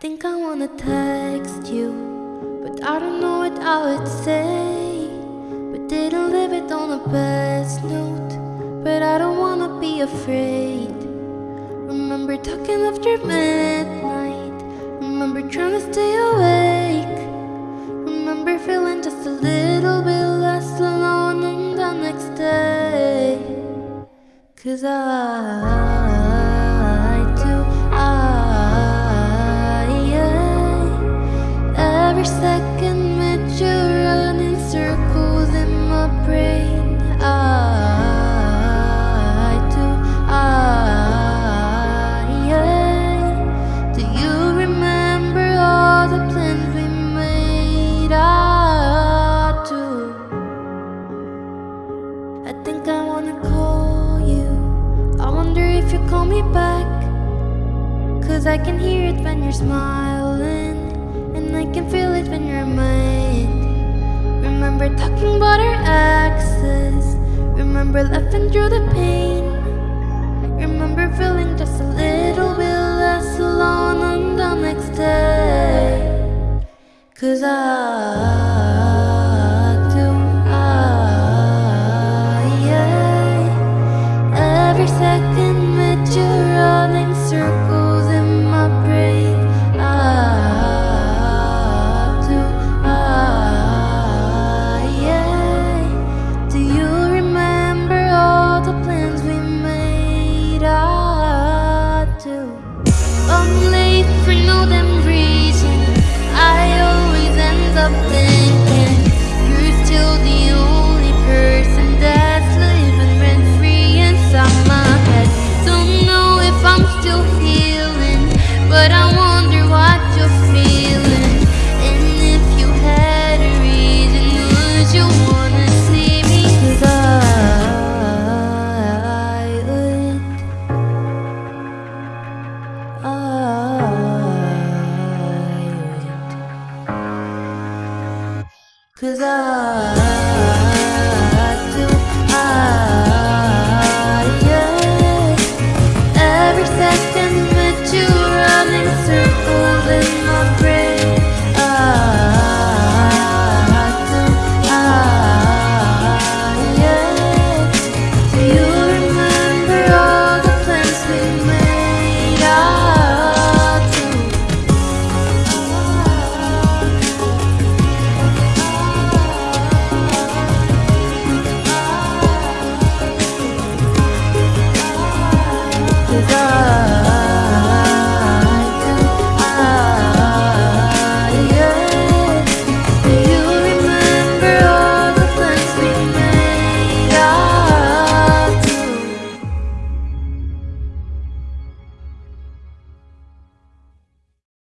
think I wanna text you, but I don't know what I would say. But didn't leave it on the best note, but I don't wanna be afraid. Remember talking after midnight, remember trying to stay awake. Remember feeling just a little bit less alone on the next day. Cause I second with you running circles in my brain. I do, I, yeah. Do you remember all the plans we made? I do. I think I wanna call you. I wonder if you call me back. Cause I can hear it when you're smiling. About our exes. Remember laughing through the pain. Remember feeling just a little bit less alone on the next day. Cause I do, I. Every second reason. I always end up thinking Cause I do, I, yeah, every second.